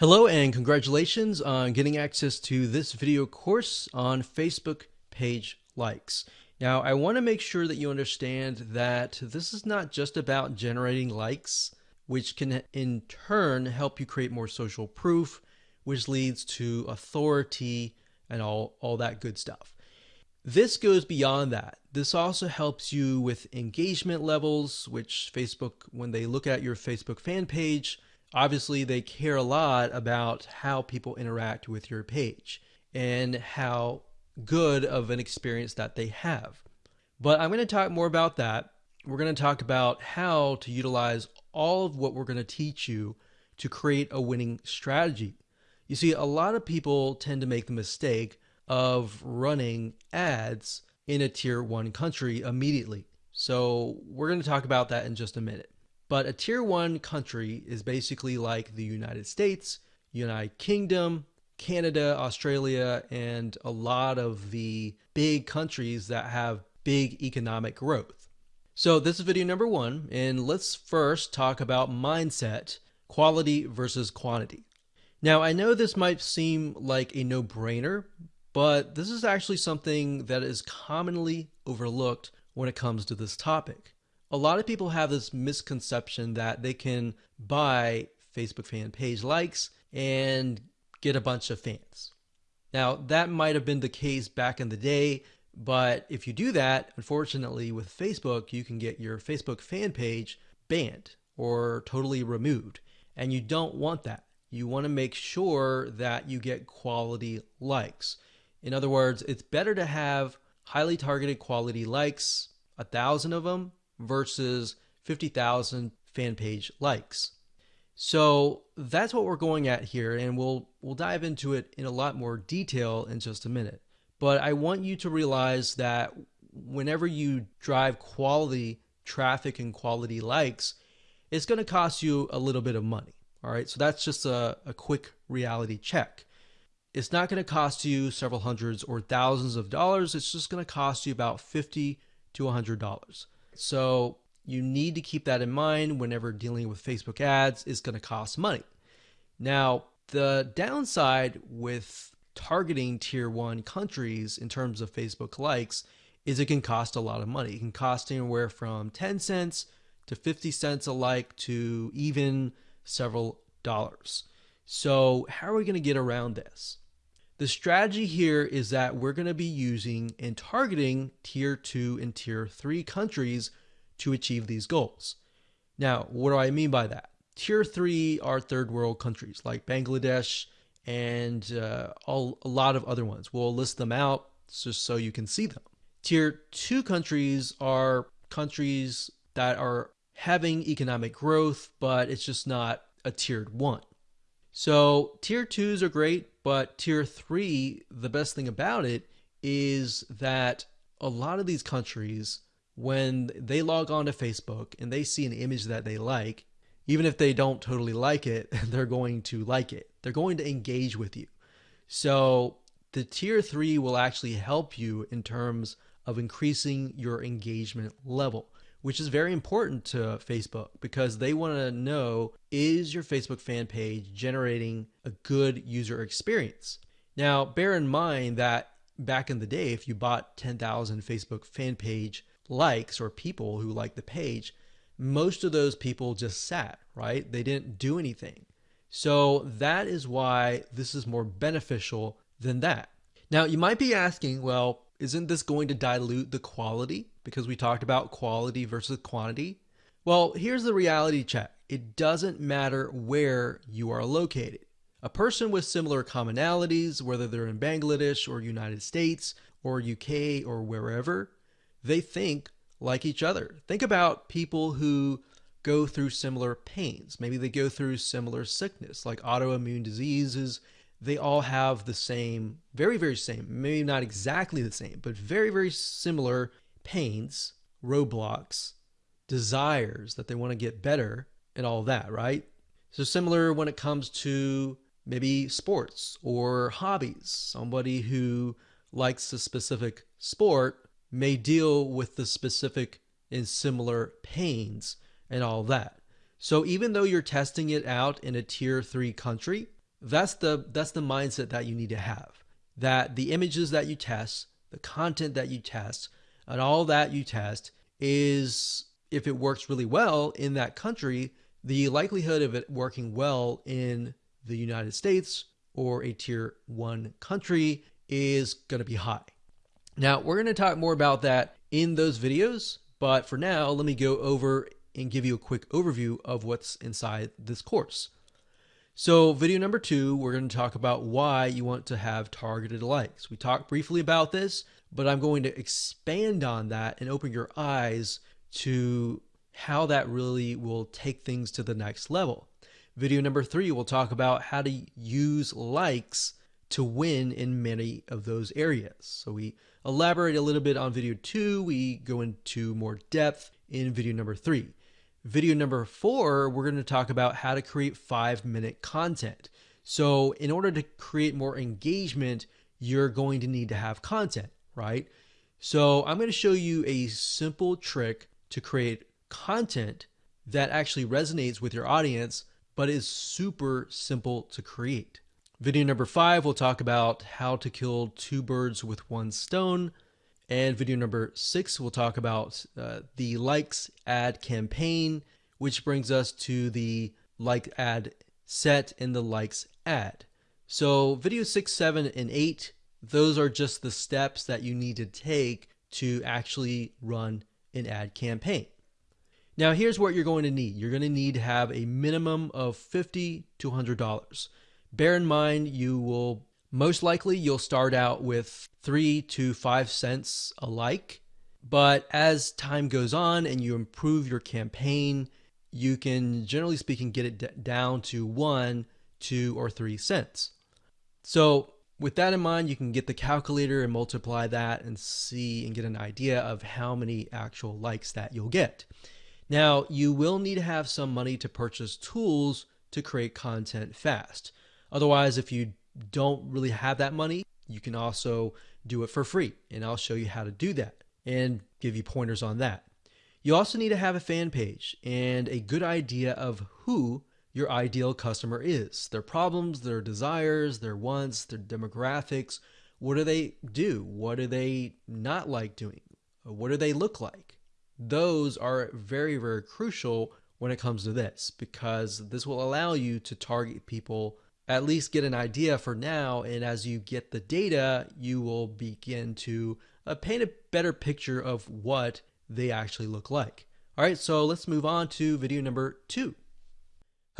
Hello and congratulations on getting access to this video course on Facebook page likes. Now, I want to make sure that you understand that this is not just about generating likes, which can in turn help you create more social proof, which leads to authority and all, all that good stuff. This goes beyond that. This also helps you with engagement levels, which Facebook, when they look at your Facebook fan page, obviously they care a lot about how people interact with your page and how good of an experience that they have. But I'm going to talk more about that. We're going to talk about how to utilize all of what we're going to teach you to create a winning strategy. You see, a lot of people tend to make the mistake of running ads in a tier one country immediately. So we're going to talk about that in just a minute. But a tier one country is basically like the United States, United Kingdom, Canada, Australia, and a lot of the big countries that have big economic growth. So this is video number one, and let's first talk about mindset, quality versus quantity. Now, I know this might seem like a no-brainer, but this is actually something that is commonly overlooked when it comes to this topic a lot of people have this misconception that they can buy Facebook fan page likes and get a bunch of fans. Now, that might have been the case back in the day, but if you do that, unfortunately, with Facebook, you can get your Facebook fan page banned or totally removed. And you don't want that. You want to make sure that you get quality likes. In other words, it's better to have highly targeted quality likes, a thousand of them, versus 50,000 fan page likes. So that's what we're going at here, and we'll we'll dive into it in a lot more detail in just a minute. But I want you to realize that whenever you drive quality traffic and quality likes, it's going to cost you a little bit of money. All right, so that's just a, a quick reality check. It's not going to cost you several hundreds or thousands of dollars. It's just going to cost you about 50 to $100. So you need to keep that in mind whenever dealing with Facebook ads is going to cost money. Now, the downside with targeting tier one countries in terms of Facebook likes is it can cost a lot of money. It can cost anywhere from 10 cents to 50 cents a like to even several dollars. So, how are we going to get around this? The strategy here is that we're going to be using and targeting tier two and tier three countries to achieve these goals. Now, what do I mean by that? Tier three are third world countries like Bangladesh and uh, all, a lot of other ones. We'll list them out just so you can see them. Tier two countries are countries that are having economic growth, but it's just not a tiered one. So tier twos are great, but tier three, the best thing about it is that a lot of these countries, when they log on to Facebook and they see an image that they like, even if they don't totally like it, they're going to like it. They're going to engage with you. So the tier three will actually help you in terms of increasing your engagement level which is very important to Facebook because they want to know is your Facebook fan page generating a good user experience? Now, bear in mind that back in the day, if you bought 10,000 Facebook fan page likes or people who like the page, most of those people just sat, right? They didn't do anything. So that is why this is more beneficial than that. Now, you might be asking, well, isn't this going to dilute the quality? Because we talked about quality versus quantity. Well, here's the reality check it doesn't matter where you are located. A person with similar commonalities, whether they're in Bangladesh or United States or UK or wherever, they think like each other. Think about people who go through similar pains. Maybe they go through similar sickness, like autoimmune diseases they all have the same, very, very same, maybe not exactly the same, but very, very similar pains, roadblocks, desires that they want to get better, and all that, right? So, similar when it comes to maybe sports or hobbies. Somebody who likes a specific sport may deal with the specific and similar pains and all that. So, even though you're testing it out in a tier three country, That's the that's the mindset that you need to have. That the images that you test, the content that you test, and all that you test is if it works really well in that country, the likelihood of it working well in the United States or a tier 1 country is going to be high. Now, we're going to talk more about that in those videos, but for now, let me go over and give you a quick overview of what's inside this course. So video number two, we're going to talk about why you want to have targeted likes. We talked briefly about this, but I'm going to expand on that and open your eyes to how that really will take things to the next level. Video number three, we'll talk about how to use likes to win in many of those areas. So we elaborate a little bit on video two, we go into more depth in video number three. Video number four, we're going to talk about how to create five minute content. So, in order to create more engagement, you're going to need to have content, right? So, I'm going to show you a simple trick to create content that actually resonates with your audience, but is super simple to create. Video number five, we'll talk about how to kill two birds with one stone. And video number six, we'll talk about uh, the likes ad campaign, which brings us to the like ad set and the likes ad. So video six, seven, and eight, those are just the steps that you need to take to actually run an ad campaign. Now, here's what you're going to need. You're going to need to have a minimum of 50 to $100. Bear in mind, you will most likely, you'll start out with three to five cents alike. But as time goes on and you improve your campaign, you can, generally speaking, get it down to one, two, or three cents. So, with that in mind, you can get the calculator and multiply that and see and get an idea of how many actual likes that you'll get. Now, you will need to have some money to purchase tools to create content fast. Otherwise, if you don't really have that money, you can also do it for free. And I'll show you how to do that and give you pointers on that. You also need to have a fan page and a good idea of who your ideal customer is their problems, their desires, their wants, their demographics. What do they do? What do they not like doing? What do they look like? Those are very, very crucial when it comes to this because this will allow you to target people at least get an idea for now. And as you get the data, you will begin to uh, paint a better picture of what they actually look like. All right, so let's move on to video number two.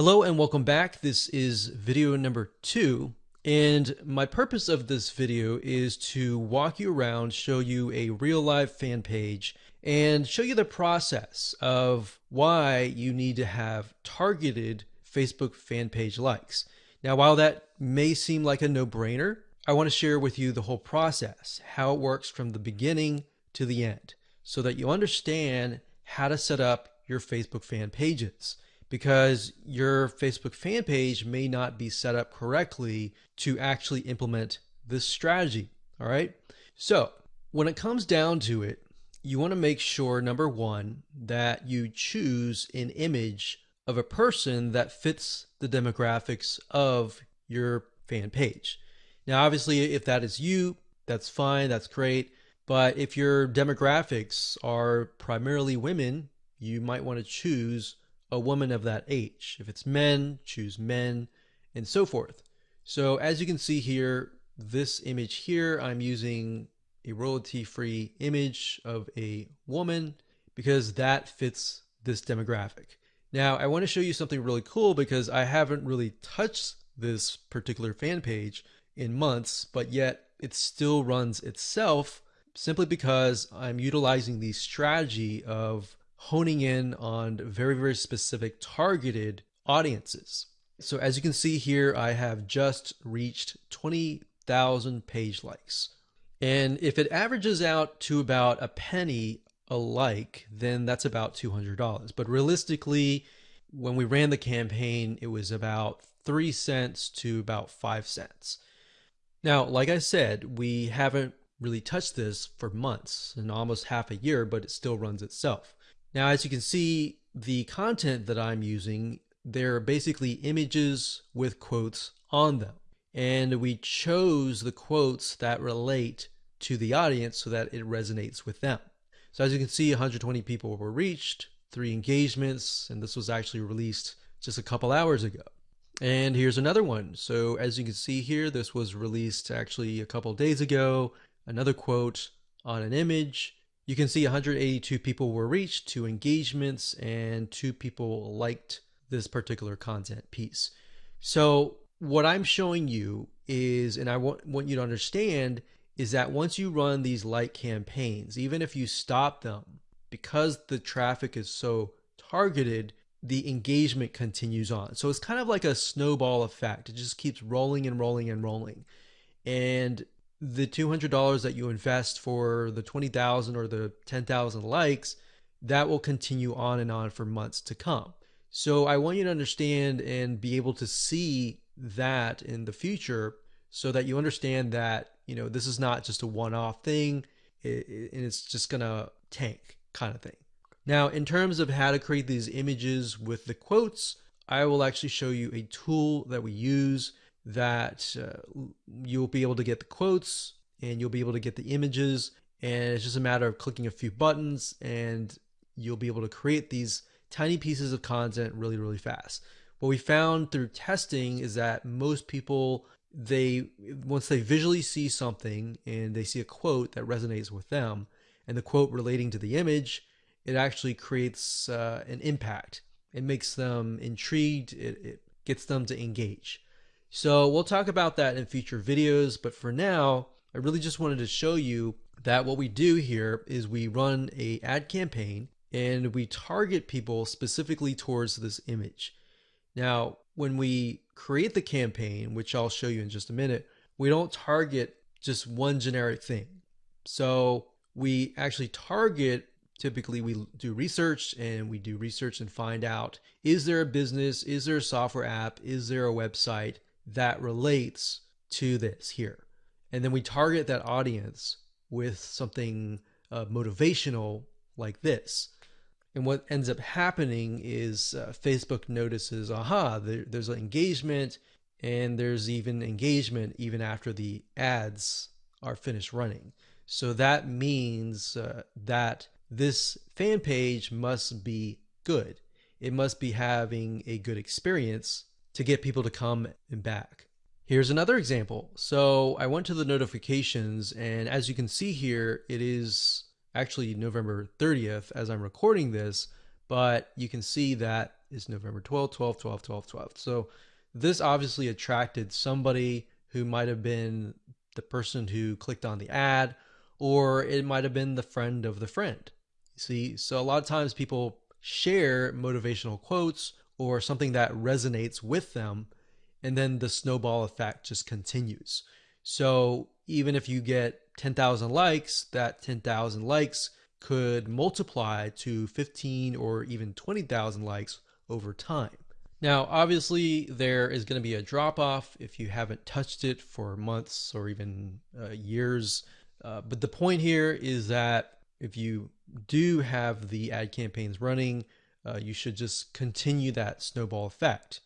Hello and welcome back. This is video number two. And my purpose of this video is to walk you around, show you a real life fan page, and show you the process of why you need to have targeted Facebook fan page likes. Now, while that may seem like a no brainer, I want to share with you the whole process, how it works from the beginning to the end, so that you understand how to set up your Facebook fan pages. Because your Facebook fan page may not be set up correctly to actually implement this strategy. All right. So, when it comes down to it, you want to make sure number one, that you choose an image of a person that fits the demographics of your fan page. Now, obviously, if that is you, that's fine, that's great. But if your demographics are primarily women, you might want to choose a woman of that age. If it's men, choose men, and so forth. So, as you can see here, this image here, I'm using a royalty free image of a woman because that fits this demographic. Now, I want to show you something really cool because I haven't really touched this particular fan page in months, but yet it still runs itself simply because I'm utilizing the strategy of honing in on very, very specific targeted audiences. So as you can see here, I have just reached 20,000 page likes. And if it averages out to about a penny a like, then that's about $200. But realistically, when we ran the campaign, it was about three cents to about five cents. Now, like I said, we haven't really touched this for months and almost half a year, but it still runs itself. Now, as you can see, the content that I'm using they're basically images with quotes on them. And we chose the quotes that relate to the audience so that it resonates with them. So as you can see, 120 people were reached, three engagements, and this was actually released just a couple hours ago. And here's another one. So as you can see here, this was released actually a couple days ago. Another quote on an image. You can see 182 people were reached, two engagements, and two people liked this particular content piece. So what I'm showing you is, and I want, want you to understand, is that once you run these like campaigns, even if you stop them, because the traffic is so targeted, the engagement continues on. So it's kind of like a snowball effect. It just keeps rolling and rolling and rolling. And the $200 that you invest for the 20,000 or the 10,000 likes, that will continue on and on for months to come. So I want you to understand and be able to see that in the future so that you understand that, you know, this is not just a one-off thing and it's just going to tank kind of thing. Now, in terms of how to create these images with the quotes, I will actually show you a tool that we use that uh, you'll be able to get the quotes and you'll be able to get the images and it's just a matter of clicking a few buttons and you'll be able to create these tiny pieces of content really really fast. What we found through testing is that most people they once they visually see something and they see a quote that resonates with them and the quote relating to the image it actually creates uh, an impact. It makes them intrigued. It, it gets them to engage so we'll talk about that in future videos, but for now, I really just wanted to show you that what we do here is we run a ad campaign and we target people specifically towards this image. Now, when we create the campaign, which I'll show you in just a minute, we don't target just one generic thing. So we actually target, typically we do research and we do research and find out, is there a business? Is there a software app? Is there a website? That relates to this here. And then we target that audience with something uh, motivational like this. And what ends up happening is uh, Facebook notices, aha, there, there's an engagement, and there's even engagement even after the ads are finished running. So that means uh, that this fan page must be good. It must be having a good experience to get people to come and back. Here's another example. So I went to the notifications and as you can see here, it is actually November 30th as I'm recording this, but you can see that is November 12th, 12, 12, 12, 12. So this obviously attracted somebody who might have been the person who clicked on the ad, or it might have been the friend of the friend. See, so a lot of times people share motivational quotes or something that resonates with them and then the snowball effect just continues. So even if you get 10,000 likes that 10,000 likes could multiply to 15 or even 20,000 likes over time. Now obviously there is going to be a drop off if you haven't touched it for months or even uh, years. Uh, but the point here is that if you do have the ad campaigns running uh, you should just continue that snowball effect.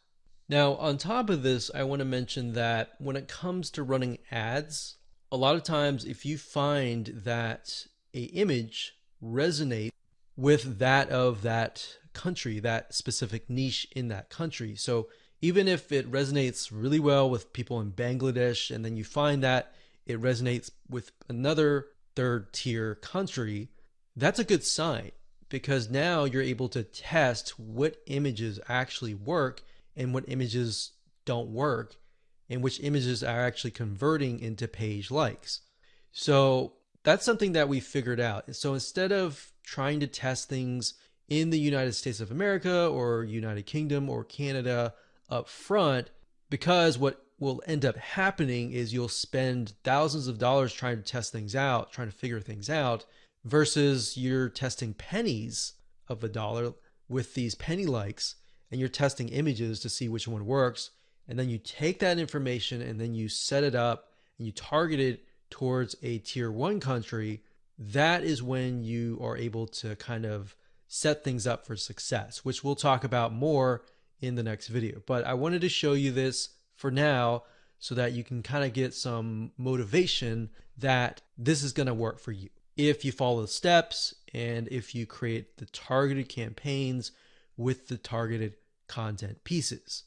Now, on top of this, I want to mention that when it comes to running ads, a lot of times if you find that a image resonates with that of that country, that specific niche in that country. So even if it resonates really well with people in Bangladesh, and then you find that it resonates with another third tier country, that's a good sign because now you're able to test what images actually work and what images don't work and which images are actually converting into page likes. So that's something that we figured out. So instead of trying to test things in the United States of America or United Kingdom or Canada up front, because what will end up happening is you'll spend thousands of dollars trying to test things out, trying to figure things out, versus you're testing pennies of a dollar with these penny likes and you're testing images to see which one works and then you take that information and then you set it up and you target it towards a tier 1 country that is when you are able to kind of set things up for success which we'll talk about more in the next video. But I wanted to show you this for now so that you can kind of get some motivation that this is going to work for you. If you follow the steps and if you create the targeted campaigns with the targeted content pieces.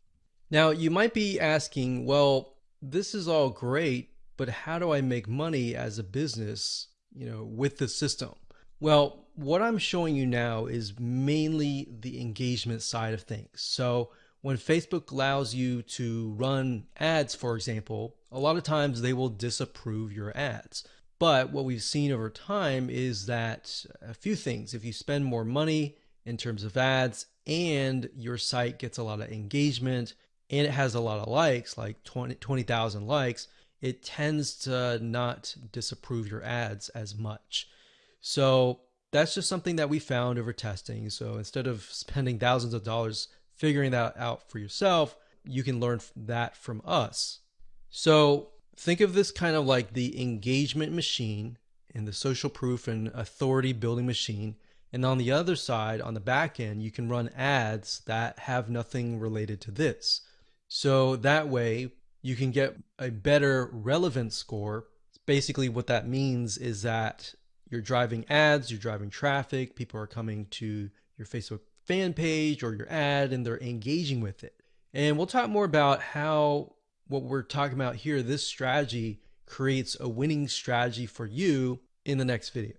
Now, you might be asking, well, this is all great, but how do I make money as a business, you know, with the system? Well, what I'm showing you now is mainly the engagement side of things. So when Facebook allows you to run ads, for example, a lot of times they will disapprove your ads. But what we've seen over time is that a few things, if you spend more money in terms of ads and your site gets a lot of engagement and it has a lot of likes, like 20,000 20, likes, it tends to not disapprove your ads as much. So that's just something that we found over testing. So instead of spending thousands of dollars figuring that out for yourself, you can learn that from us. So think of this kind of like the engagement machine and the social proof and authority building machine. And on the other side, on the back end, you can run ads that have nothing related to this. So that way you can get a better relevance score. Basically, what that means is that you're driving ads, you're driving traffic, people are coming to your Facebook fan page or your ad and they're engaging with it. And we'll talk more about how what we're talking about here, this strategy creates a winning strategy for you in the next video.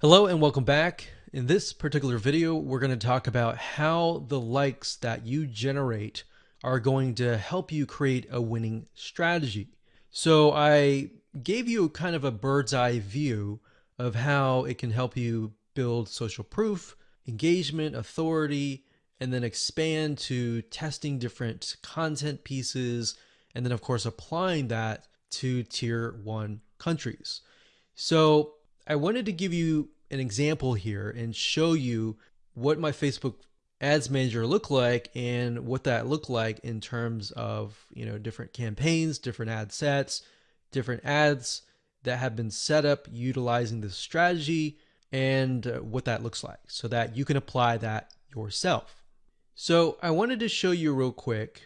Hello and welcome back. In this particular video, we're going to talk about how the likes that you generate are going to help you create a winning strategy. So I gave you kind of a bird's eye view of how it can help you build social proof, engagement, authority, and then expand to testing different content pieces, and then, of course, applying that to tier one countries. So, I wanted to give you an example here and show you what my Facebook ads manager looked like and what that looked like in terms of you know different campaigns different ad sets different ads that have been set up utilizing this strategy and uh, what that looks like so that you can apply that yourself. So I wanted to show you real quick.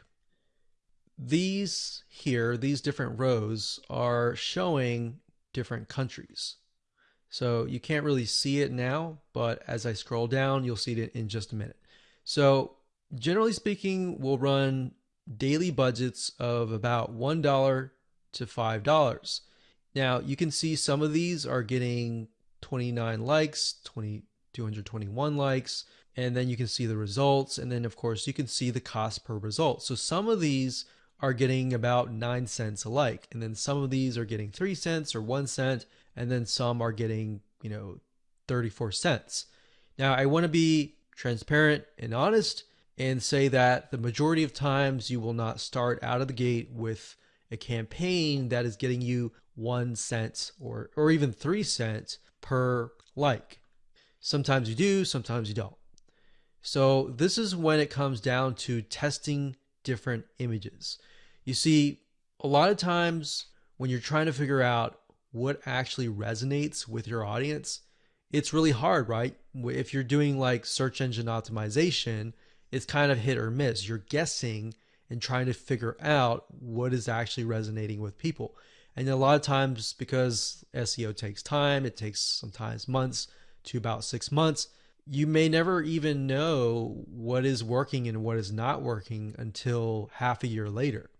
These here, these different rows are showing different countries. So you can't really see it now, but as I scroll down, you'll see it in just a minute. So generally speaking, we'll run daily budgets of about $1 to $5. Now you can see some of these are getting 29 likes, 20, 221 likes, and then you can see the results. And then of course you can see the cost per result. So some of these are getting about nine cents a like. And then some of these are getting three cents or one cent. And then some are getting, you know, 34 cents. Now I want to be transparent and honest and say that the majority of times you will not start out of the gate with a campaign that is getting you one cent or, or even three cents per like. Sometimes you do, sometimes you don't. So this is when it comes down to testing different images. You see, a lot of times when you're trying to figure out what actually resonates with your audience, it's really hard, right? If you're doing like search engine optimization, it's kind of hit or miss. You're guessing and trying to figure out what is actually resonating with people. And a lot of times, because SEO takes time, it takes sometimes months to about six months, you may never even know what is working and what is not working until half a year later.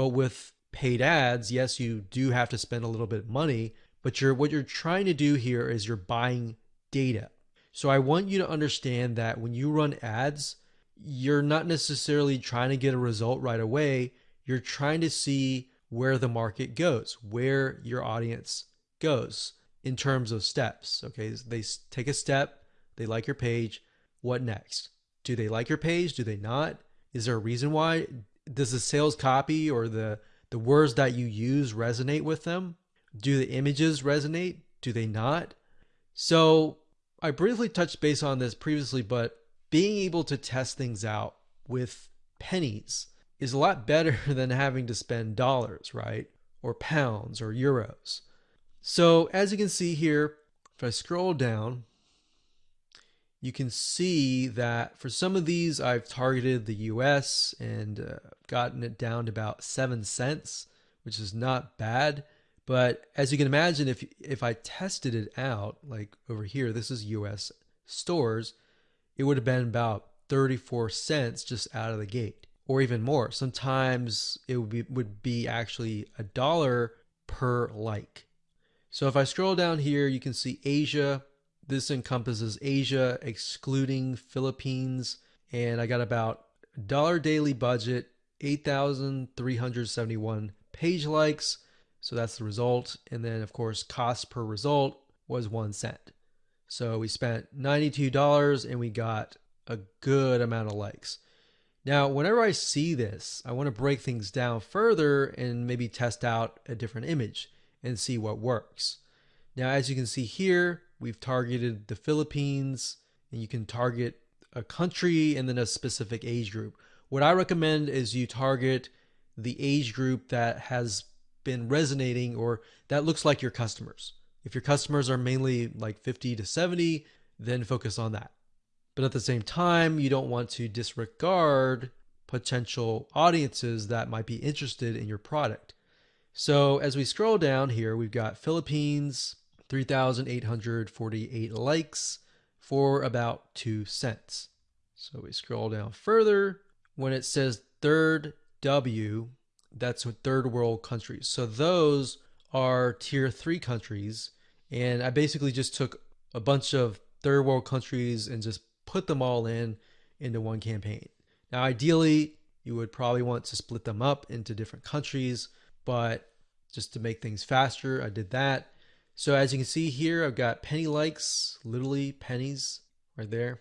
But with paid ads, yes, you do have to spend a little bit of money, but you're what you're trying to do here is you're buying data. So I want you to understand that when you run ads, you're not necessarily trying to get a result right away. You're trying to see where the market goes, where your audience goes in terms of steps. Okay, they take a step, they like your page. What next? Do they like your page? Do they not? Is there a reason why? Does the sales copy or the the words that you use resonate with them? Do the images resonate? Do they not? So I briefly touched base on this previously, but being able to test things out with pennies is a lot better than having to spend dollars, right? Or pounds or euros. So as you can see here, if I scroll down, you can see that for some of these, I've targeted the US and uh, gotten it down to about seven cents, which is not bad. But as you can imagine, if if I tested it out, like over here, this is US stores, it would have been about 34 cents just out of the gate, or even more. Sometimes it would be would be actually a dollar per like. So if I scroll down here, you can see Asia this encompasses Asia, excluding Philippines, and I got about dollar daily budget, 8,371 page likes. So that's the result. And then, of course, cost per result was one cent. So we spent $92 and we got a good amount of likes. Now, whenever I see this, I want to break things down further and maybe test out a different image and see what works. Now, as you can see here, We've targeted the Philippines, and you can target a country and then a specific age group. What I recommend is you target the age group that has been resonating or that looks like your customers. If your customers are mainly like 50 to 70, then focus on that. But at the same time, you don't want to disregard potential audiences that might be interested in your product. So as we scroll down here, we've got Philippines, 3,848 likes for about 2 cents. So we scroll down further. When it says third W, that's third world countries. So those are tier 3 countries. And I basically just took a bunch of third world countries and just put them all in into one campaign. Now, ideally, you would probably want to split them up into different countries, but just to make things faster, I did that. So as you can see here, I've got penny likes, literally pennies right there.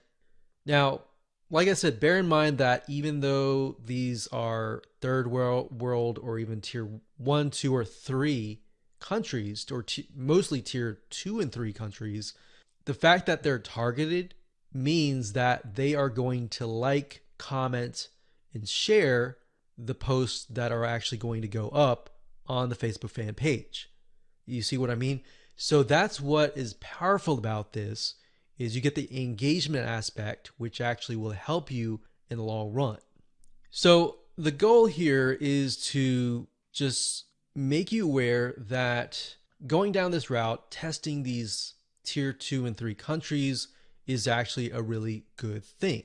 Now, like I said, bear in mind that even though these are third world, world or even tier one, two, or three countries, or mostly tier two and three countries, the fact that they're targeted means that they are going to like, comment, and share the posts that are actually going to go up on the Facebook fan page. You see what I mean? So that's what is powerful about this is you get the engagement aspect, which actually will help you in the long run. So the goal here is to just make you aware that going down this route, testing these tier two and three countries is actually a really good thing.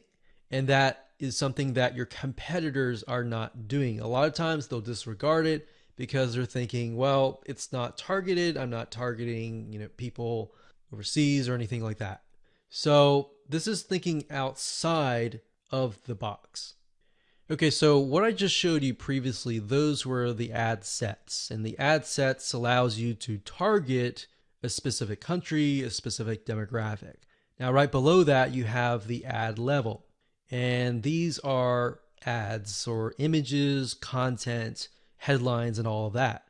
And that is something that your competitors are not doing. A lot of times they'll disregard it because they're thinking, well, it's not targeted. I'm not targeting, you know, people overseas or anything like that. So this is thinking outside of the box. Okay, so what I just showed you previously, those were the ad sets. And the ad sets allows you to target a specific country, a specific demographic. Now, right below that, you have the ad level. And these are ads or images, content headlines, and all of that.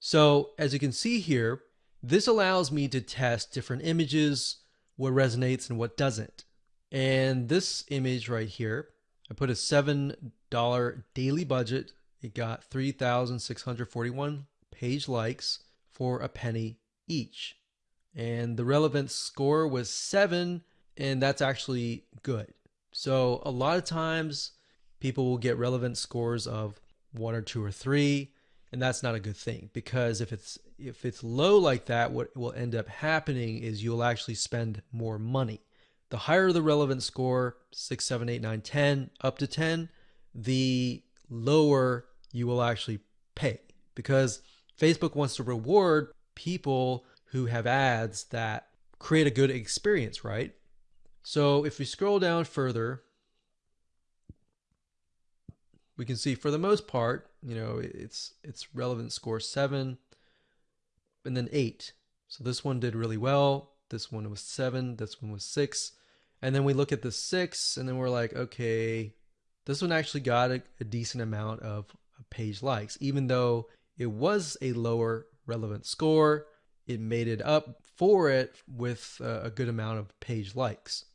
So as you can see here, this allows me to test different images, what resonates and what doesn't. And this image right here, I put a $7 daily budget. It got 3,641 page likes for a penny each. And the relevance score was seven, and that's actually good. So a lot of times people will get relevant scores of one or two or three and that's not a good thing because if it's if it's low like that what will end up happening is you'll actually spend more money. The higher the relevant score 6 7 8 9 10 up to 10 the lower you will actually pay. Because facebook wants to reward people who have ads that create a good experience right? So if we scroll down further we can see for the most part, you know, it's it's relevant score seven, and then eight. So this one did really well. This one was seven. This one was six. And then we look at the six, and then we're like, okay, this one actually got a, a decent amount of page likes, even though it was a lower relevant score. It made it up for it with a, a good amount of page likes.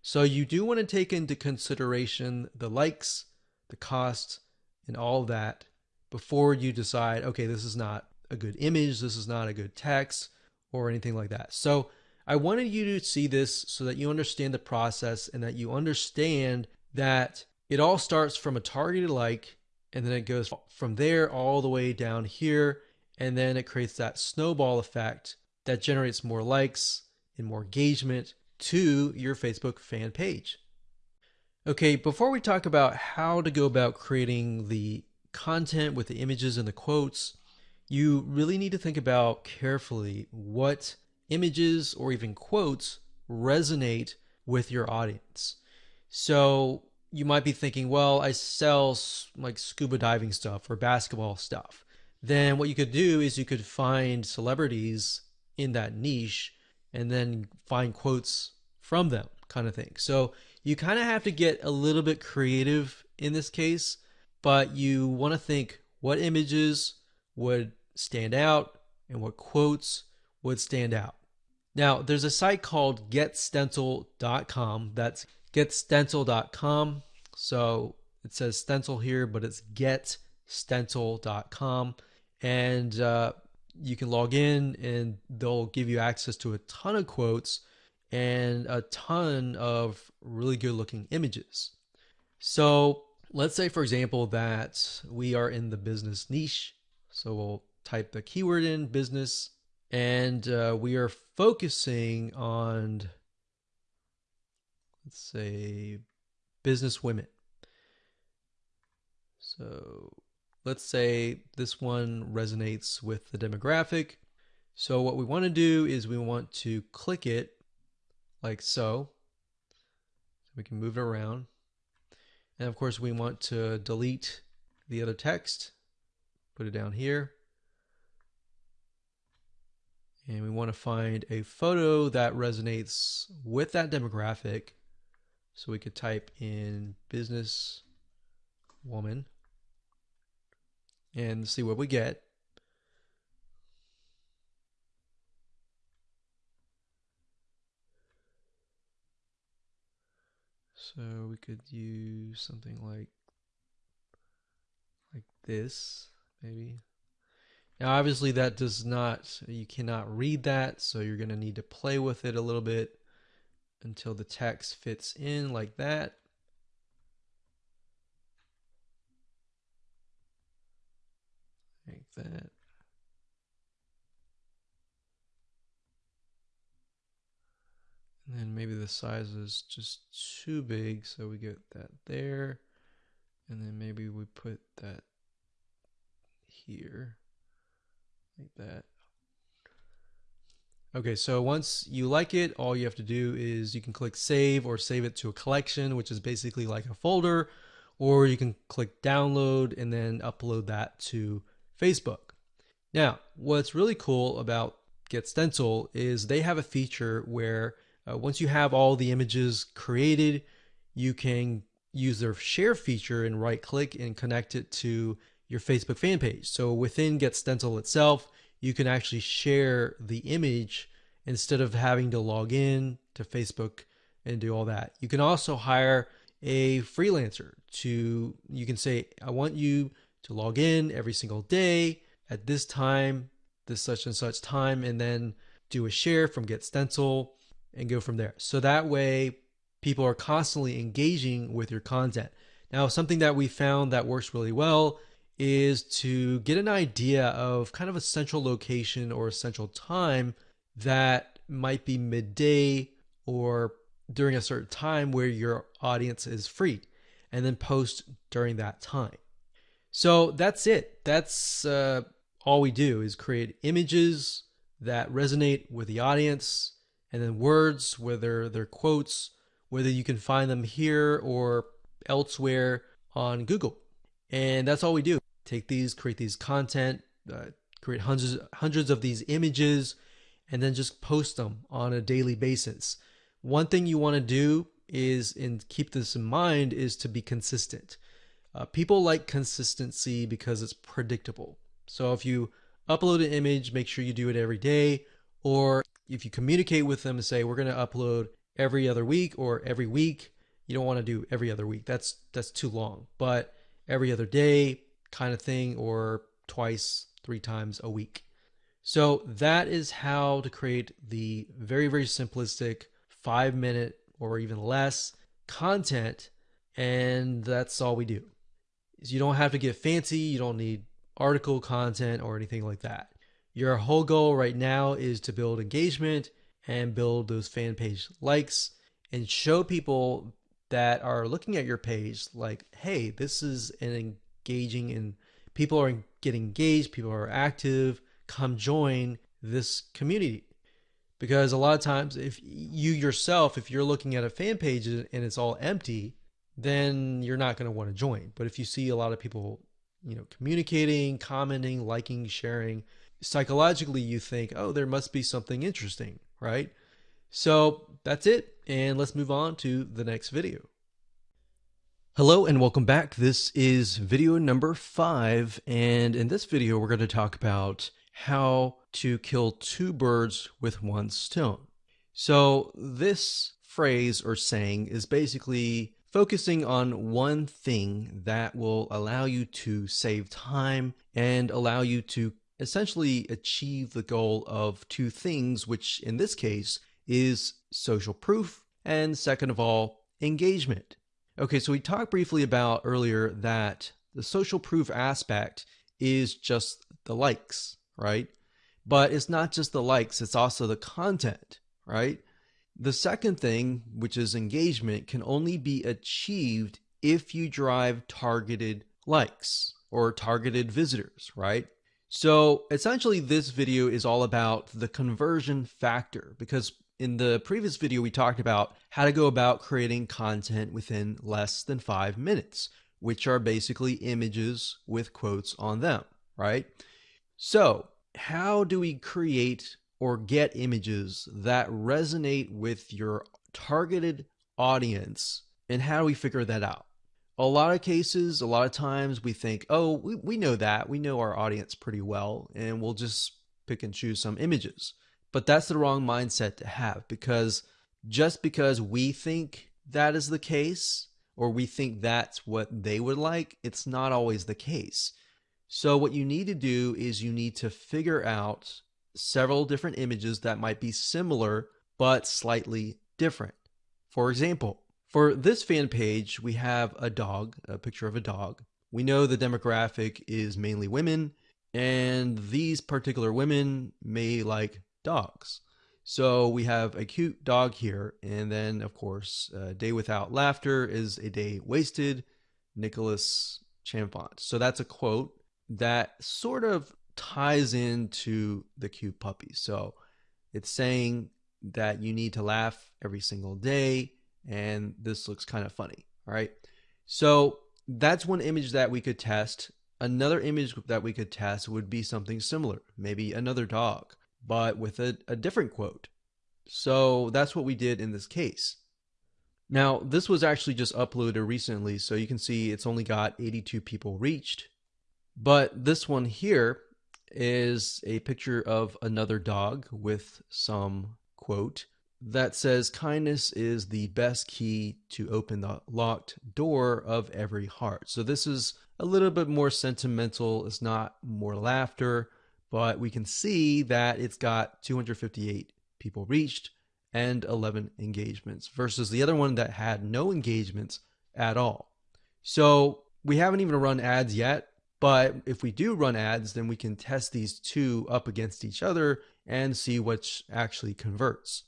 So you do want to take into consideration the likes the cost, and all that before you decide, okay, this is not a good image, this is not a good text, or anything like that. So I wanted you to see this so that you understand the process and that you understand that it all starts from a targeted like and then it goes from there all the way down here and then it creates that snowball effect that generates more likes and more engagement to your Facebook fan page. Okay, before we talk about how to go about creating the content with the images and the quotes, you really need to think about carefully what images or even quotes resonate with your audience. So you might be thinking, well, I sell like scuba diving stuff or basketball stuff. Then what you could do is you could find celebrities in that niche and then find quotes from them, kind of thing. So you kind of have to get a little bit creative in this case, but you want to think what images would stand out and what quotes would stand out. Now, there's a site called getstencil.com. That's getstencil.com. So it says stencil here, but it's getstencil.com. And uh, you can log in and they'll give you access to a ton of quotes and a ton of really good looking images. So let's say, for example, that we are in the business niche. So we'll type the keyword in business and uh, we are focusing on, let's say, business women. So let's say this one resonates with the demographic. So what we want to do is we want to click it like so. We can move it around. And of course we want to delete the other text, put it down here. And we want to find a photo that resonates with that demographic. So we could type in business woman and see what we get. So we could use something like like this, maybe. Now, obviously, that does not, you cannot read that, so you're going to need to play with it a little bit until the text fits in like that. Like that. And then maybe the size is just too big, so we get that there. And then maybe we put that here like that. Okay, so once you like it, all you have to do is you can click save or save it to a collection, which is basically like a folder, or you can click download and then upload that to Facebook. Now, what's really cool about Get Stencil is they have a feature where uh, once you have all the images created, you can use their share feature and right click and connect it to your Facebook fan page. So within Get Stencil itself, you can actually share the image instead of having to log in to Facebook and do all that. You can also hire a freelancer to, you can say, I want you to log in every single day at this time, this such and such time, and then do a share from Get Stencil and go from there. So that way, people are constantly engaging with your content. Now, something that we found that works really well is to get an idea of kind of a central location or a central time that might be midday or during a certain time where your audience is free and then post during that time. So that's it. That's uh, all we do is create images that resonate with the audience and then words, whether they're quotes, whether you can find them here or elsewhere on Google. And that's all we do take these, create these content, uh, create hundreds hundreds of these images, and then just post them on a daily basis. One thing you want to do is, and keep this in mind, is to be consistent. Uh, people like consistency because it's predictable. So if you upload an image, make sure you do it every day. Or if you communicate with them and say, we're going to upload every other week or every week, you don't want to do every other week. That's that's too long. But every other day, kind of thing or twice, three times a week. So that is how to create the very, very simplistic five minute or even less content. And that's all we do. You don't have to get fancy. You don't need article content or anything like that. Your whole goal right now is to build engagement and build those fan page likes and show people that are looking at your page like, hey, this is an engaging and people are getting engaged, people are active, come join this community. Because a lot of times, if you yourself, if you're looking at a fan page and it's all empty, then you're not going to want to join. But if you see a lot of people, you know, communicating, commenting, liking, sharing, psychologically you think, oh, there must be something interesting, right? So that's it. And let's move on to the next video. Hello and welcome back. This is video number five. And in this video, we're going to talk about how to kill two birds with one stone. So this phrase or saying is basically focusing on one thing that will allow you to save time and allow you to essentially achieve the goal of two things, which in this case is social proof and second of all, engagement. Okay, so we talked briefly about earlier that the social proof aspect is just the likes, right? But it's not just the likes, it's also the content, right? The second thing, which is engagement, can only be achieved if you drive targeted likes or targeted visitors, right? So essentially this video is all about the conversion factor because in the previous video, we talked about how to go about creating content within less than five minutes, which are basically images with quotes on them, right? So how do we create or get images that resonate with your targeted audience and how do we figure that out? A lot of cases, a lot of times we think, oh, we, we know that. We know our audience pretty well, and we'll just pick and choose some images. But that's the wrong mindset to have because just because we think that is the case or we think that's what they would like, it's not always the case. So, what you need to do is you need to figure out several different images that might be similar but slightly different. For example, for this fan page, we have a dog, a picture of a dog. We know the demographic is mainly women, and these particular women may like dogs. So we have a cute dog here, and then of course, a day without laughter is a day wasted. Nicholas Chamfort. So that's a quote that sort of ties into the cute puppy. So it's saying that you need to laugh every single day, and this looks kind of funny. All right. So that's one image that we could test. Another image that we could test would be something similar, maybe another dog but with a, a different quote. So that's what we did in this case. Now, this was actually just uploaded recently, so you can see it's only got 82 people reached. But this one here is a picture of another dog with some quote that says, Kindness is the best key to open the locked door of every heart. So this is a little bit more sentimental. It's not more laughter but we can see that it's got 258 people reached and 11 engagements versus the other one that had no engagements at all. So we haven't even run ads yet, but if we do run ads, then we can test these two up against each other and see which actually converts.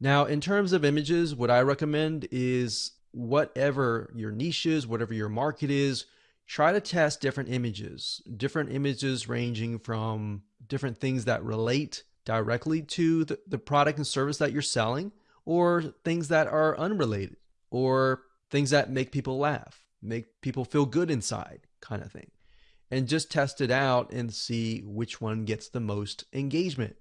Now, in terms of images, what I recommend is whatever your niche is, whatever your market is, try to test different images, different images ranging from different things that relate directly to the, the product and service that you're selling, or things that are unrelated, or things that make people laugh, make people feel good inside, kind of thing. And just test it out and see which one gets the most engagement.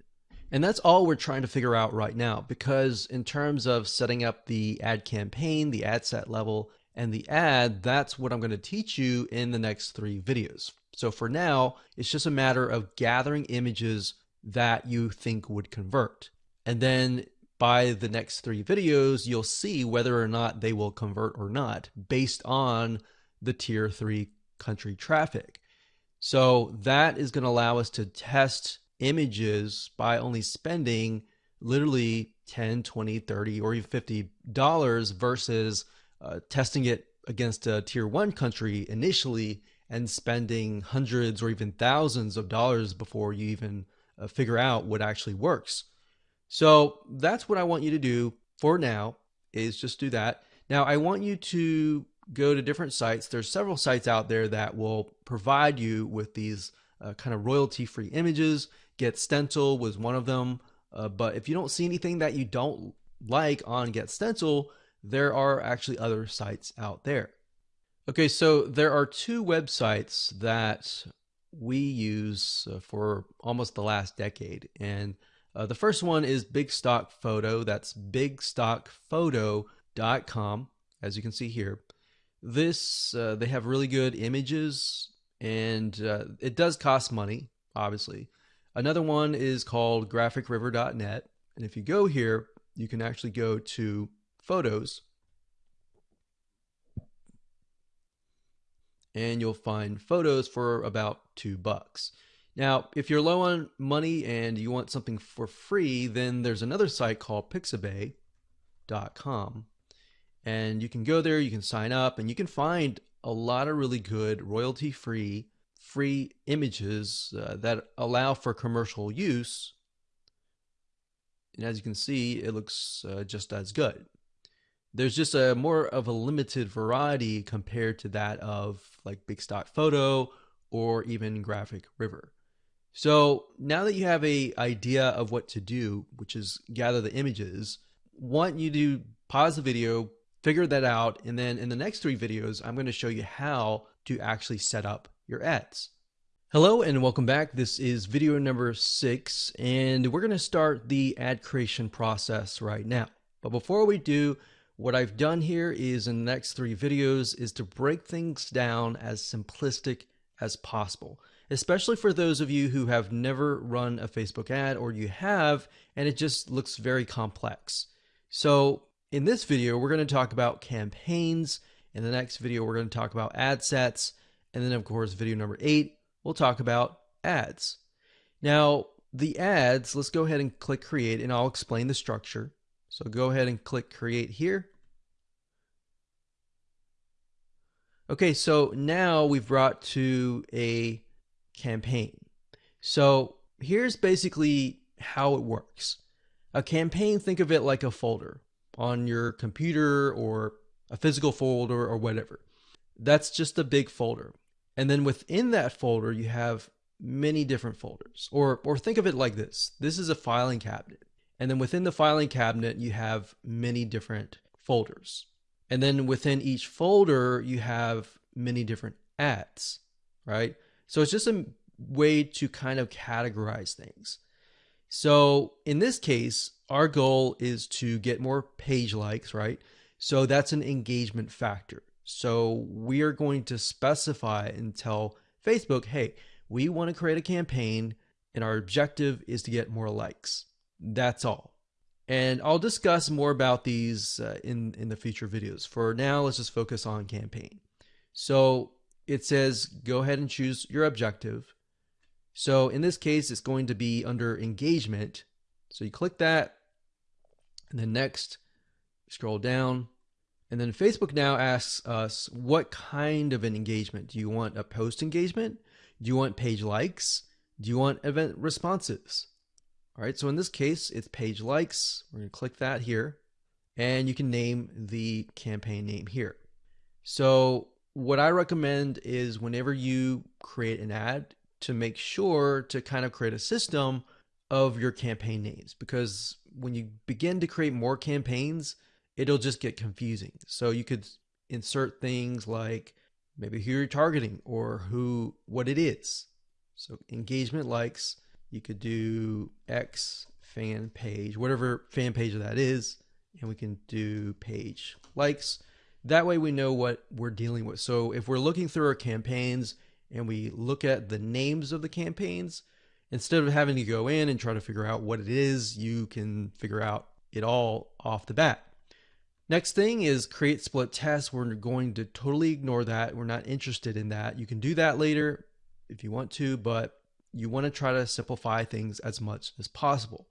And that's all we're trying to figure out right now because, in terms of setting up the ad campaign, the ad set level, and the ad, that's what I'm going to teach you in the next three videos. So for now, it's just a matter of gathering images that you think would convert. And then by the next three videos, you'll see whether or not they will convert or not based on the tier three country traffic. So that is going to allow us to test images by only spending literally 10, 20, 30, or even 50 dollars versus uh, testing it against a tier one country initially and spending hundreds or even thousands of dollars before you even uh, figure out what actually works. So that's what I want you to do for now is just do that. Now I want you to go to different sites. There's several sites out there that will provide you with these uh, kind of royalty free images. Get Stencil was one of them. Uh, but if you don't see anything that you don't like on Get Stencil, there are actually other sites out there. Okay, so there are two websites that we use uh, for almost the last decade. And uh, the first one is Big Stock Photo. That's bigstockphoto.com, as you can see here. This, uh, they have really good images, and uh, it does cost money, obviously. Another one is called graphicriver.net. And if you go here, you can actually go to photos and you'll find photos for about two bucks. Now, if you're low on money and you want something for free, then there's another site called pixabay.com. And you can go there, you can sign up, and you can find a lot of really good royalty free free images uh, that allow for commercial use. And as you can see, it looks uh, just as good. There's just a more of a limited variety compared to that of like Big Stock Photo or even Graphic River. So now that you have a idea of what to do, which is gather the images, want you to pause the video, figure that out, and then in the next three videos, I'm going to show you how to actually set up your ads. Hello and welcome back. This is video number six, and we're going to start the ad creation process right now. But before we do, what I've done here is in the next three videos is to break things down as simplistic as possible, especially for those of you who have never run a Facebook ad or you have, and it just looks very complex. So in this video, we're going to talk about campaigns. In the next video, we're going to talk about ad sets. And then, of course, video number eight, we'll talk about ads. Now, the ads, let's go ahead and click create and I'll explain the structure. So go ahead and click create here. Okay, so now we've brought to a campaign. So here's basically how it works. A campaign, think of it like a folder on your computer or a physical folder or whatever. That's just a big folder. And then within that folder, you have many different folders. Or, or think of it like this. This is a filing cabinet. And then within the filing cabinet, you have many different folders. And then within each folder, you have many different ads, right? So it's just a way to kind of categorize things. So in this case, our goal is to get more page likes, right? So that's an engagement factor. So we are going to specify and tell Facebook, hey, we want to create a campaign and our objective is to get more likes. That's all. And I'll discuss more about these uh, in, in the future videos. For now, let's just focus on campaign. So it says go ahead and choose your objective. So in this case, it's going to be under engagement. So you click that and then next, scroll down. And then Facebook now asks us what kind of an engagement? Do you want a post engagement? Do you want page likes? Do you want event responses? All right, so in this case, it's page likes. We're going to click that here, and you can name the campaign name here. So what I recommend is whenever you create an ad to make sure to kind of create a system of your campaign names because when you begin to create more campaigns, it'll just get confusing. So you could insert things like maybe who you're targeting or who what it is. So engagement likes you could do X fan page, whatever fan page that is, and we can do page likes. That way we know what we're dealing with. So if we're looking through our campaigns and we look at the names of the campaigns, instead of having to go in and try to figure out what it is, you can figure out it all off the bat. Next thing is create split tests. We're going to totally ignore that. We're not interested in that. You can do that later if you want to, but you want to try to simplify things as much as possible.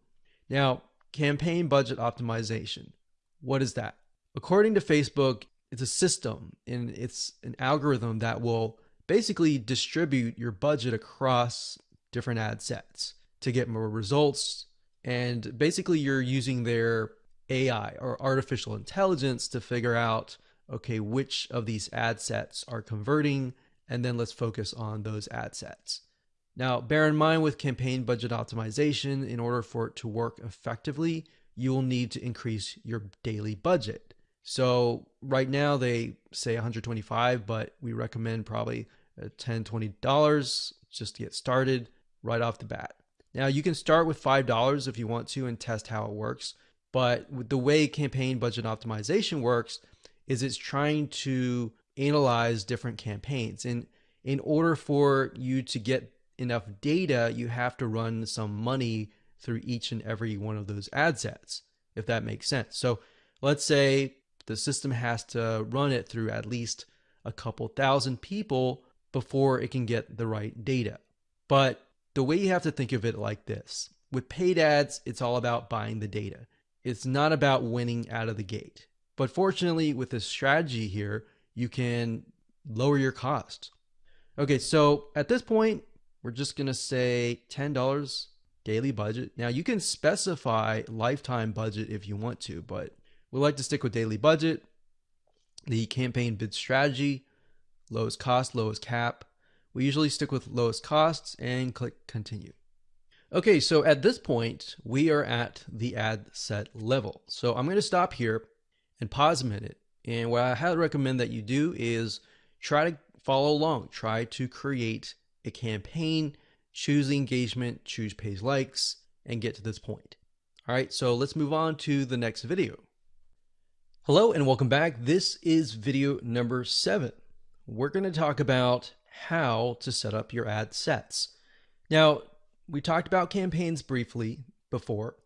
Now, campaign budget optimization. What is that? According to Facebook, it's a system and it's an algorithm that will basically distribute your budget across different ad sets to get more results. And basically, you're using their AI or artificial intelligence to figure out okay, which of these ad sets are converting, and then let's focus on those ad sets. Now, bear in mind with campaign budget optimization, in order for it to work effectively, you will need to increase your daily budget. So right now they say 125, but we recommend probably uh, 10, 20 dollars just to get started right off the bat. Now you can start with five dollars if you want to and test how it works. But the way campaign budget optimization works is it's trying to analyze different campaigns. And in order for you to get enough data, you have to run some money through each and every one of those ad sets, if that makes sense. So let's say the system has to run it through at least a couple thousand people before it can get the right data. But the way you have to think of it like this with paid ads, it's all about buying the data. It's not about winning out of the gate. But fortunately, with this strategy here, you can lower your cost. Okay, so at this point, we're just going to say $10 daily budget. Now, you can specify lifetime budget if you want to, but we like to stick with daily budget, the campaign bid strategy, lowest cost, lowest cap. We usually stick with lowest costs and click continue. Okay, so at this point, we are at the ad set level. So I'm going to stop here and pause a minute. And what I highly recommend that you do is try to follow along, try to create a campaign, choose the engagement, choose page likes, and get to this point. All right, so let's move on to the next video. Hello and welcome back. This is video number seven. We're going to talk about how to set up your ad sets. Now, we talked about campaigns briefly before.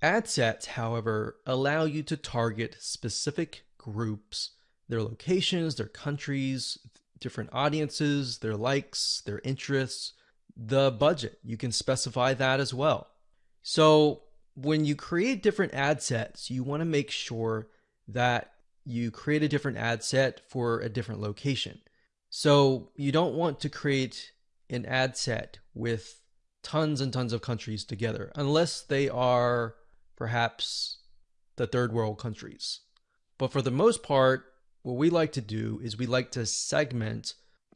Ad sets, however, allow you to target specific groups, their locations, their countries, different audiences, their likes, their interests, the budget. You can specify that as well. So when you create different ad sets, you want to make sure that you create a different ad set for a different location. So you don't want to create an ad set with tons and tons of countries together unless they are perhaps the third world countries. But for the most part, what we like to do is we like to segment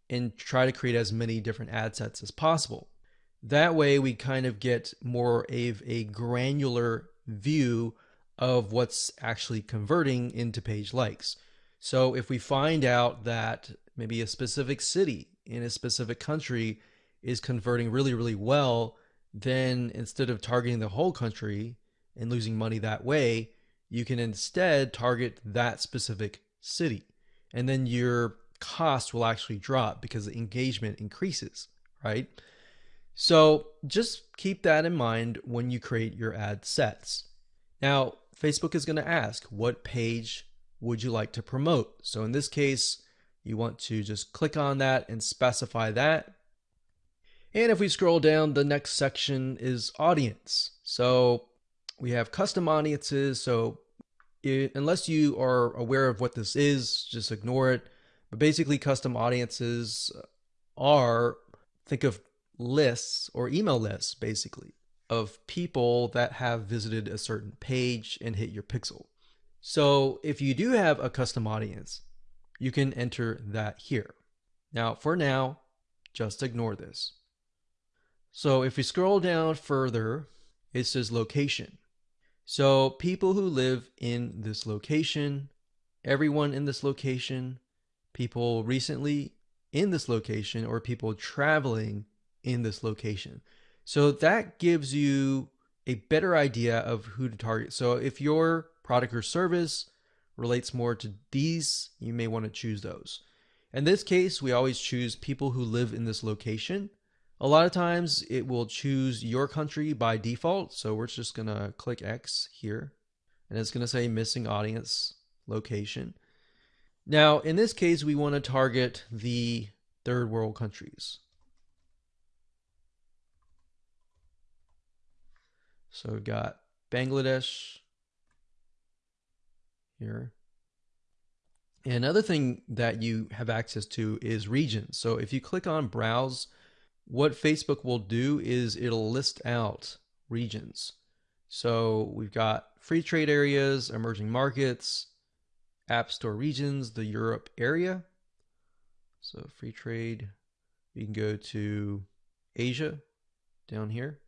and try to create as many different ad sets as possible. That way we kind of get more of a granular view of what's actually converting into page likes. So if we find out that maybe a specific city in a specific country is converting really, really well, then instead of targeting the whole country and losing money that way, you can instead target that specific city. And then your cost will actually drop because the engagement increases, right? So just keep that in mind when you create your ad sets. Now, Facebook is going to ask, what page would you like to promote? So in this case, you want to just click on that and specify that. And if we scroll down, the next section is audience. So we have custom audiences. So it, unless you are aware of what this is, just ignore it. But basically, custom audiences are, think of lists or email lists, basically of people that have visited a certain page and hit your pixel. So if you do have a custom audience, you can enter that here. Now, for now, just ignore this. So if we scroll down further, it says location. So people who live in this location, everyone in this location, people recently in this location, or people traveling in this location. So that gives you a better idea of who to target. So if your product or service relates more to these, you may want to choose those. In this case, we always choose people who live in this location. A lot of times it will choose your country by default. So we're just going to click X here and it's going to say missing audience location. Now, in this case, we want to target the third world countries. So we've got Bangladesh here. And another thing that you have access to is regions. So if you click on browse, what Facebook will do is it'll list out regions. So we've got free trade areas, emerging markets, app store regions, the Europe area. So free trade, you can go to Asia down here.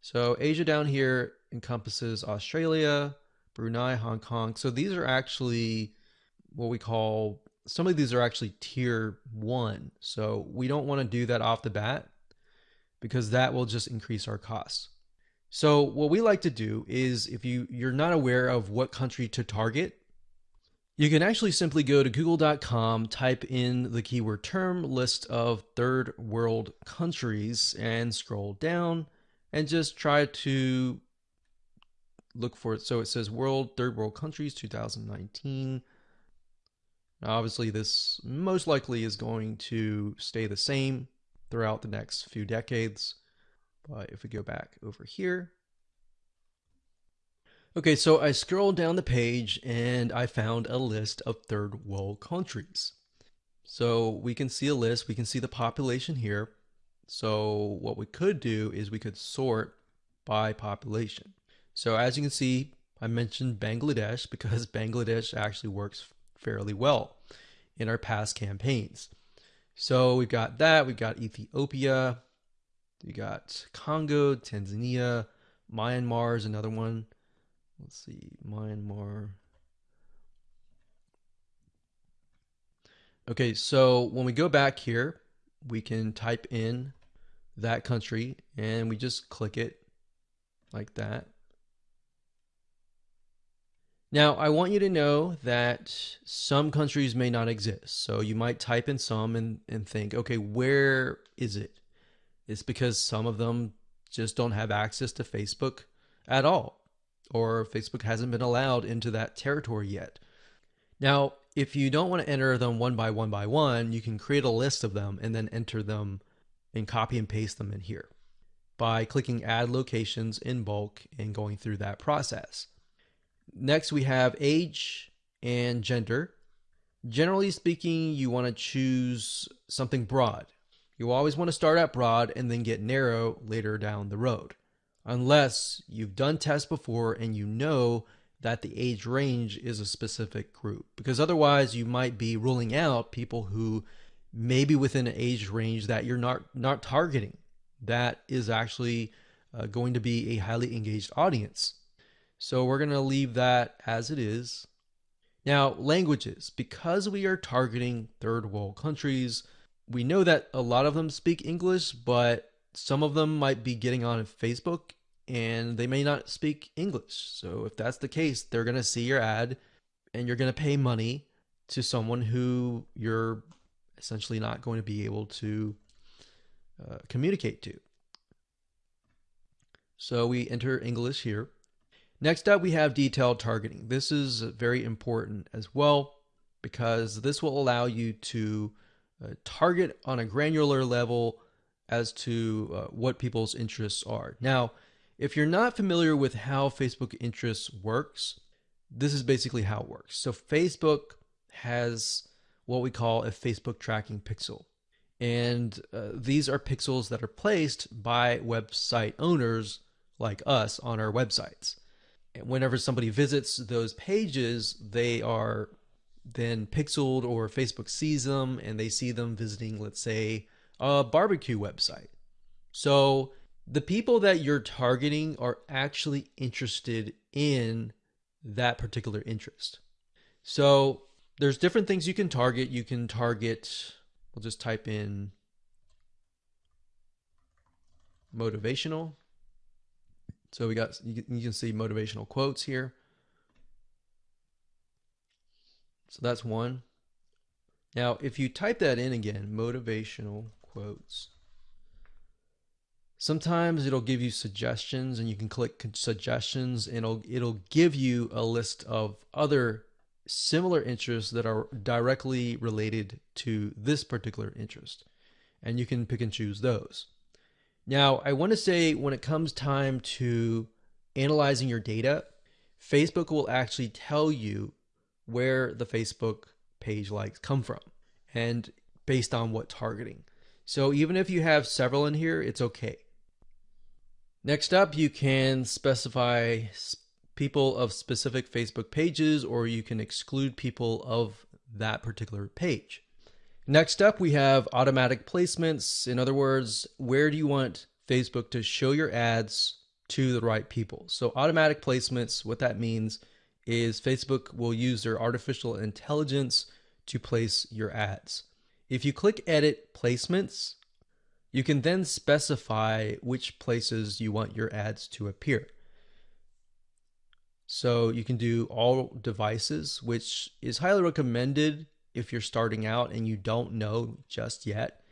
So Asia down here encompasses Australia, Brunei, Hong Kong. So these are actually what we call some of these are actually tier one. So we don't want to do that off the bat because that will just increase our costs. So what we like to do is if you you're not aware of what country to target, you can actually simply go to google.com, type in the keyword term list of third world countries and scroll down and just try to look for it. So it says world third world countries 2019 now, obviously, this most likely is going to stay the same throughout the next few decades. But if we go back over here, okay, so I scrolled down the page and I found a list of third world countries. So we can see a list, we can see the population here. So what we could do is we could sort by population. So as you can see, I mentioned Bangladesh because Bangladesh actually works fairly well in our past campaigns. So we've got that, we've got Ethiopia, we got Congo, Tanzania, Myanmar is another one. Let's see, Myanmar. Okay, so when we go back here, we can type in that country and we just click it like that. Now, I want you to know that some countries may not exist. So you might type in some and, and think, okay, where is it? It's because some of them just don't have access to Facebook at all, or Facebook hasn't been allowed into that territory yet. Now, if you don't want to enter them one by one by one, you can create a list of them and then enter them and copy and paste them in here by clicking add locations in bulk and going through that process. Next, we have age and gender. Generally speaking, you want to choose something broad. You always want to start out broad and then get narrow later down the road. Unless you've done tests before and you know that the age range is a specific group. Because otherwise, you might be ruling out people who may be within an age range that you're not, not targeting. That is actually uh, going to be a highly engaged audience. So we're going to leave that as it is. Now, languages. Because we are targeting third world countries, we know that a lot of them speak English, but some of them might be getting on Facebook and they may not speak English. So if that's the case, they're going to see your ad and you're going to pay money to someone who you're essentially not going to be able to uh, communicate to. So we enter English here. Next up, we have detailed targeting. This is very important as well because this will allow you to uh, target on a granular level as to uh, what people's interests are. Now, if you're not familiar with how Facebook interests works, this is basically how it works. So Facebook has what we call a Facebook tracking pixel. And uh, these are pixels that are placed by website owners like us on our websites whenever somebody visits those pages, they are then pixeled or Facebook sees them and they see them visiting, let's say, a barbecue website. So the people that you're targeting are actually interested in that particular interest. So there's different things you can target. You can target, we'll just type in motivational so we got, you can see motivational quotes here. So that's one. Now, if you type that in again, motivational quotes, sometimes it'll give you suggestions and you can click suggestions and it'll, it'll give you a list of other similar interests that are directly related to this particular interest. And you can pick and choose those. Now, I want to say when it comes time to analyzing your data, Facebook will actually tell you where the Facebook page likes come from and based on what targeting. So even if you have several in here, it's okay. Next up, you can specify people of specific Facebook pages or you can exclude people of that particular page. Next up, we have automatic placements. In other words, where do you want Facebook to show your ads to the right people? So, automatic placements, what that means is Facebook will use their artificial intelligence to place your ads. If you click Edit Placements, you can then specify which places you want your ads to appear. So you can do all devices, which is highly recommended if you're starting out and you don't know just yet.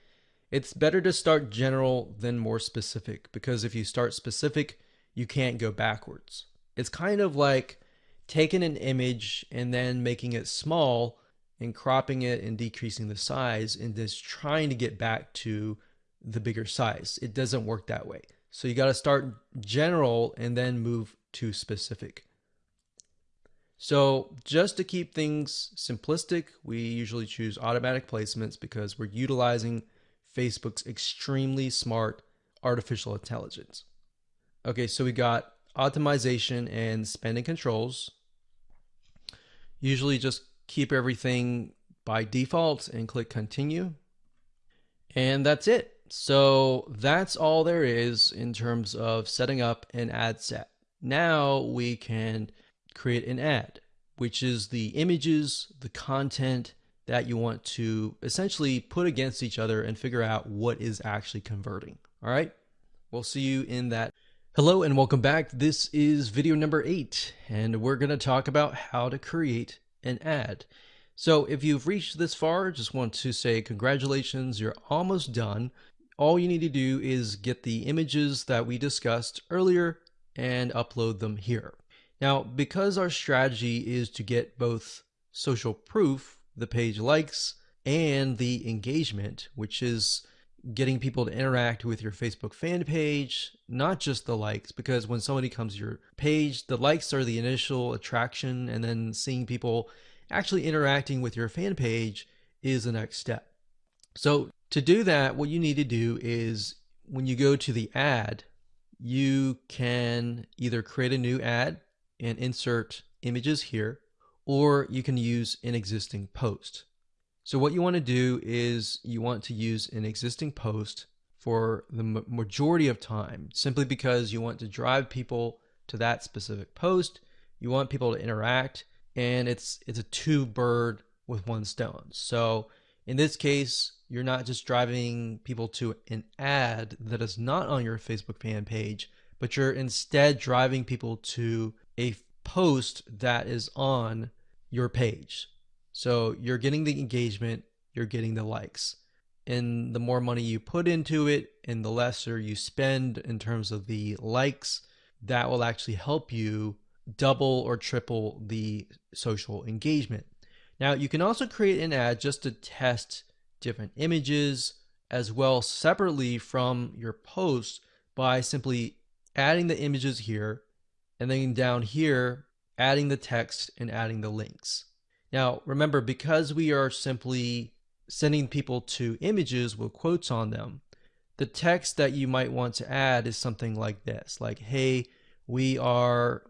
It's better to start general than more specific because if you start specific, you can't go backwards. It's kind of like taking an image and then making it small and cropping it and decreasing the size and just trying to get back to the bigger size. It doesn't work that way. So you got to start general and then move to specific. So just to keep things simplistic, we usually choose automatic placements because we're utilizing Facebook's extremely smart artificial intelligence. Okay, so we got optimization and spending controls. Usually just keep everything by default and click continue. And that's it. So that's all there is in terms of setting up an ad set. Now we can create an ad, which is the images, the content that you want to essentially put against each other and figure out what is actually converting. All right. We'll see you in that. Hello and welcome back. This is video number eight, and we're going to talk about how to create an ad. So if you've reached this far, just want to say congratulations, you're almost done. All you need to do is get the images that we discussed earlier and upload them here. Now, because our strategy is to get both social proof, the page likes, and the engagement, which is getting people to interact with your Facebook fan page, not just the likes, because when somebody comes to your page, the likes are the initial attraction, and then seeing people actually interacting with your fan page is the next step. So, to do that, what you need to do is when you go to the ad, you can either create a new ad and insert images here, or you can use an existing post. So what you want to do is you want to use an existing post for the majority of time, simply because you want to drive people to that specific post. You want people to interact, and it's it's a two bird with one stone. So in this case, you're not just driving people to an ad that is not on your Facebook fan page, but you're instead driving people to a post that is on your page. So you're getting the engagement, you're getting the likes. And the more money you put into it and the lesser you spend in terms of the likes, that will actually help you double or triple the social engagement. Now, you can also create an ad just to test different images as well separately from your post by simply adding the images here and then down here, adding the text and adding the links. Now, remember, because we are simply sending people to images with quotes on them, the text that you might want to add is something like this like, hey, we are,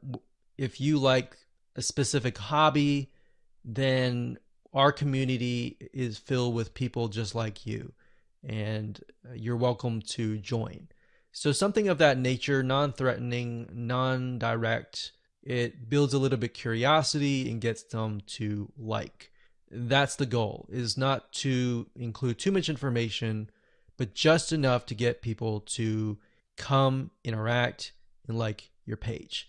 if you like a specific hobby, then our community is filled with people just like you, and you're welcome to join. So something of that nature, non-threatening, non-direct. It builds a little bit curiosity and gets them to like. That's the goal. Is not to include too much information, but just enough to get people to come interact and like your page.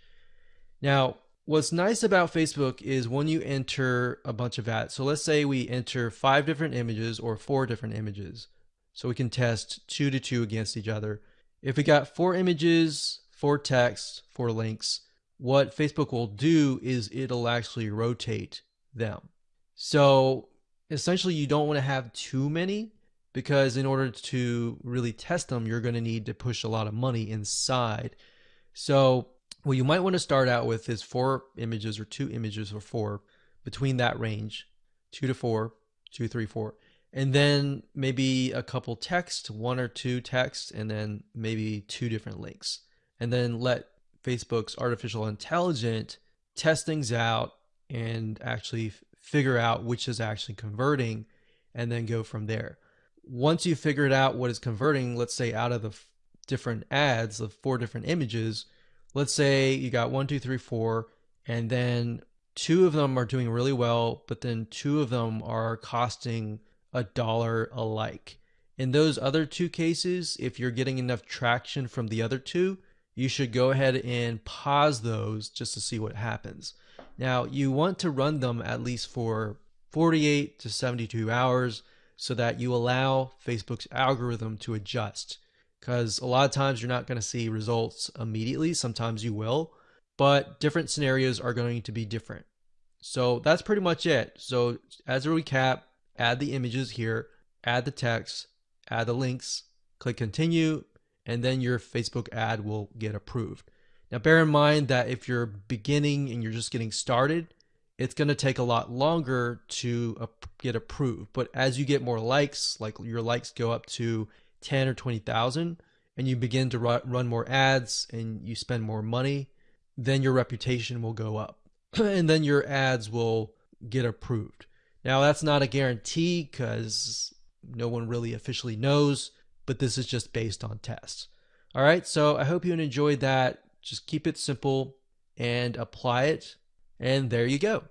Now, what's nice about Facebook is when you enter a bunch of ads. So let's say we enter five different images or four different images. So we can test two to two against each other. If we got four images, four text, four links, what Facebook will do is it'll actually rotate them. So essentially, you don't want to have too many because in order to really test them, you're going to need to push a lot of money inside. So what you might want to start out with is four images or two images or four between that range, two to four, two, three, four. And then maybe a couple text, one or two text, and then maybe two different links. And then let Facebook's artificial intelligence test things out and actually figure out which is actually converting and then go from there. Once you figured out what is converting, let's say out of the different ads, the four different images, let's say you got one, two, three, four, and then two of them are doing really well, but then two of them are costing a dollar alike. In those other two cases, if you're getting enough traction from the other two, you should go ahead and pause those just to see what happens. Now, you want to run them at least for 48 to 72 hours so that you allow Facebook's algorithm to adjust. Because a lot of times you're not going to see results immediately, sometimes you will, but different scenarios are going to be different. So that's pretty much it. So, as a recap, add the images here, add the text, add the links, click continue, and then your Facebook ad will get approved. Now, bear in mind that if you're beginning and you're just getting started, it's going to take a lot longer to get approved. But as you get more likes, like your likes go up to 10 or 20,000, and you begin to run more ads and you spend more money, then your reputation will go up. and then your ads will get approved. Now, that's not a guarantee because no one really officially knows, but this is just based on tests. All right, so I hope you enjoyed that. Just keep it simple and apply it. And there you go.